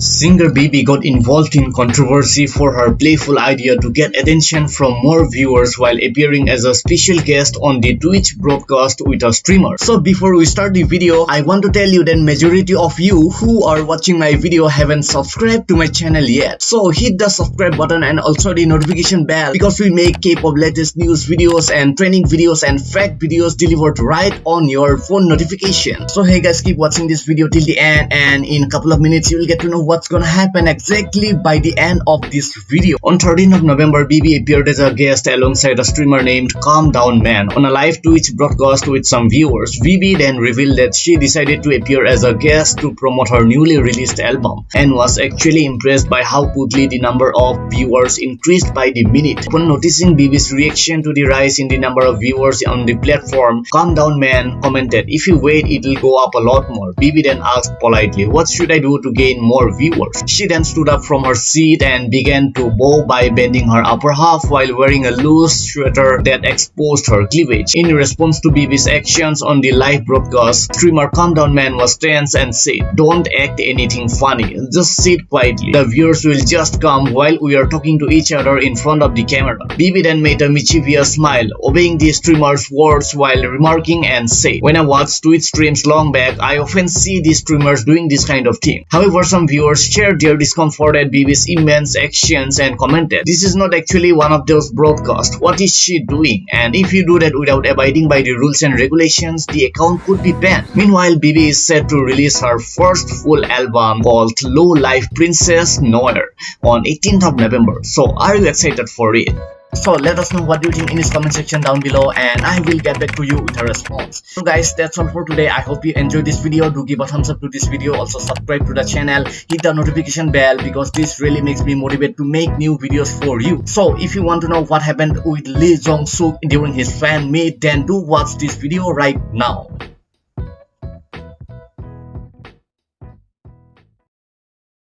Singer Bibi got involved in controversy for her playful idea to get attention from more viewers while appearing as a special guest on the Twitch broadcast with a streamer. So before we start the video, I want to tell you that majority of you who are watching my video haven't subscribed to my channel yet. So hit the subscribe button and also the notification bell because we make K-pop latest news videos and training videos and fact videos delivered right on your phone notification. So hey guys, keep watching this video till the end and in a couple of minutes you will get to know what's gonna happen exactly by the end of this video. On 13th of November, Bibi appeared as a guest alongside a streamer named Calm Down Man on a live Twitch broadcast with some viewers. Bibi then revealed that she decided to appear as a guest to promote her newly released album and was actually impressed by how quickly the number of viewers increased by the minute. Upon noticing Bibi's reaction to the rise in the number of viewers on the platform, Calm Down Man commented, if you wait it'll go up a lot more. Bibi then asked politely, what should I do to gain more viewers. She then stood up from her seat and began to bow by bending her upper half while wearing a loose sweater that exposed her cleavage. In response to Bibi's actions on the live broadcast, streamer Calm Down Man was tense and said, Don't act anything funny, just sit quietly. The viewers will just come while we are talking to each other in front of the camera. Bibi then made a mischievous smile, obeying the streamer's words while remarking and said, When I watch Twitch streams long back, I often see the streamers doing this kind of thing. However, some shared their discomfort at Bibi's immense actions and commented, This is not actually one of those broadcasts. What is she doing? And if you do that without abiding by the rules and regulations, the account could be banned. Meanwhile, Bibi is set to release her first full album called Low Life Princess Noir on 18th of November. So are you excited for it? So let us know what you think in this comment section down below and I will get back to you with a response. So guys that's all for today. I hope you enjoyed this video. Do give a thumbs up to this video. Also subscribe to the channel. Hit the notification bell because this really makes me motivated to make new videos for you. So if you want to know what happened with Lee Jong Suk during his fan meet then do watch this video right now.